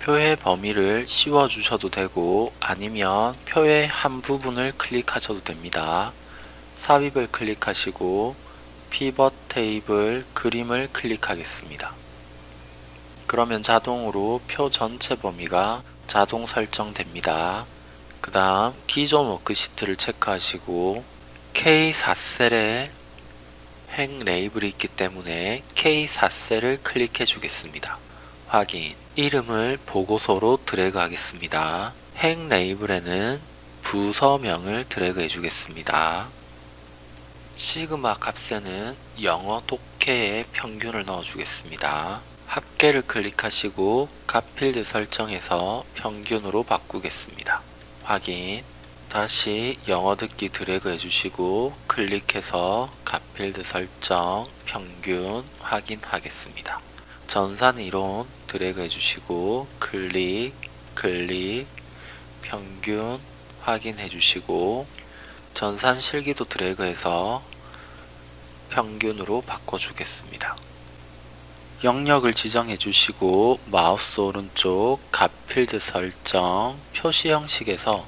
표의 범위를 씌워 주셔도 되고 아니면 표의 한 부분을 클릭하셔도 됩니다. 삽입을 클릭하시고 pivot table 그림을 클릭하겠습니다. 그러면 자동으로 표 전체 범위가 자동 설정됩니다. 그 다음 기존 worksheet를 체크하시고 K4셀에 행 label이 있기 때문에 K4셀을 클릭해 주겠습니다. 확인 이름을 보고서로 드래그 하겠습니다. 행 레이블에는 부서명을 드래그 해주겠습니다. 시그마 값에는 영어 독해의 평균을 넣어주겠습니다. 합계를 클릭하시고 값 필드 설정에서 평균으로 바꾸겠습니다. 확인 다시 영어 듣기 드래그 해주시고 클릭해서 값 필드 설정 평균 확인하겠습니다. 전산 이론 드래그 해주시고 클릭 클릭 평균 확인해 주시고 전산 실기도 드래그해서 평균으로 바꿔 주겠습니다. 영역을 지정해 주시고 마우스 오른쪽 값 필드 설정 표시 형식에서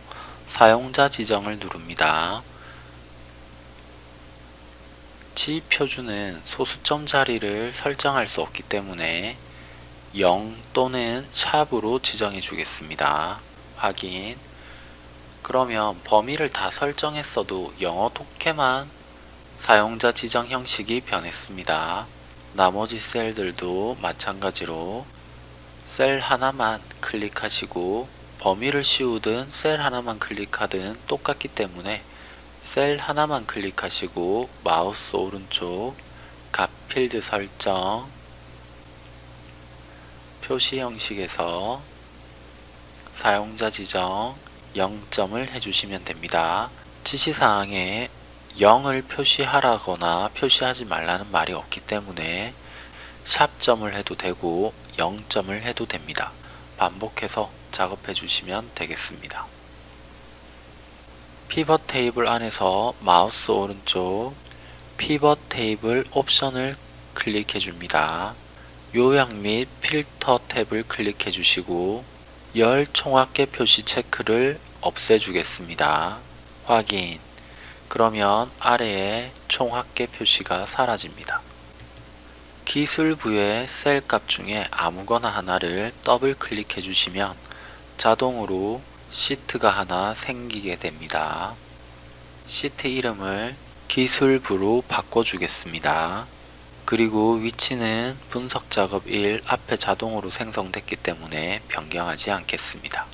사용자 지정을 누릅니다. 지 표준은 소수점 자리를 설정할 수 없기 때문에 0 또는 샵으로 지정해 주겠습니다. 확인 그러면 범위를 다 설정했어도 영어 독해만 사용자 지정 형식이 변했습니다. 나머지 셀들도 마찬가지로 셀 하나만 클릭하시고 범위를 씌우든 셀 하나만 클릭하든 똑같기 때문에 셀 하나만 클릭하시고 마우스 오른쪽 값 필드 설정 표시 형식에서 사용자 지정 0점을 해주시면 됩니다. 지시사항에 0을 표시하라거나 표시하지 말라는 말이 없기 때문에 샵점을 해도 되고 0점을 해도 됩니다. 반복해서 작업해 주시면 되겠습니다. pivot table 안에서 마우스 오른쪽 pivot table 옵션을 클릭해 줍니다. 요약 및 필터 tab을 클릭해 주시고 열 총합계 표시 체크를 없애주겠습니다. 확인 그러면 아래에 총합계 표시가 사라집니다. 기술 부의 셀 값 중에 아무거나 하나를 더블 클릭해 주시면 자동으로 시트가 하나 생기게 됩니다. 시트 이름을 기술부로 바꿔주겠습니다. 그리고 위치는 분석 작업 1 앞에 자동으로 생성됐기 때문에 변경하지 않겠습니다.